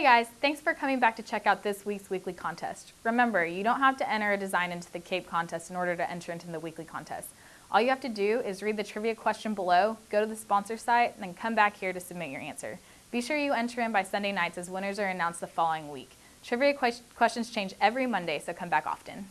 Hey guys, thanks for coming back to check out this week's weekly contest. Remember, you don't have to enter a design into the CAPE contest in order to enter into the weekly contest. All you have to do is read the trivia question below, go to the sponsor site, and then come back here to submit your answer. Be sure you enter in by Sunday nights as winners are announced the following week. Trivia questions change every Monday, so come back often.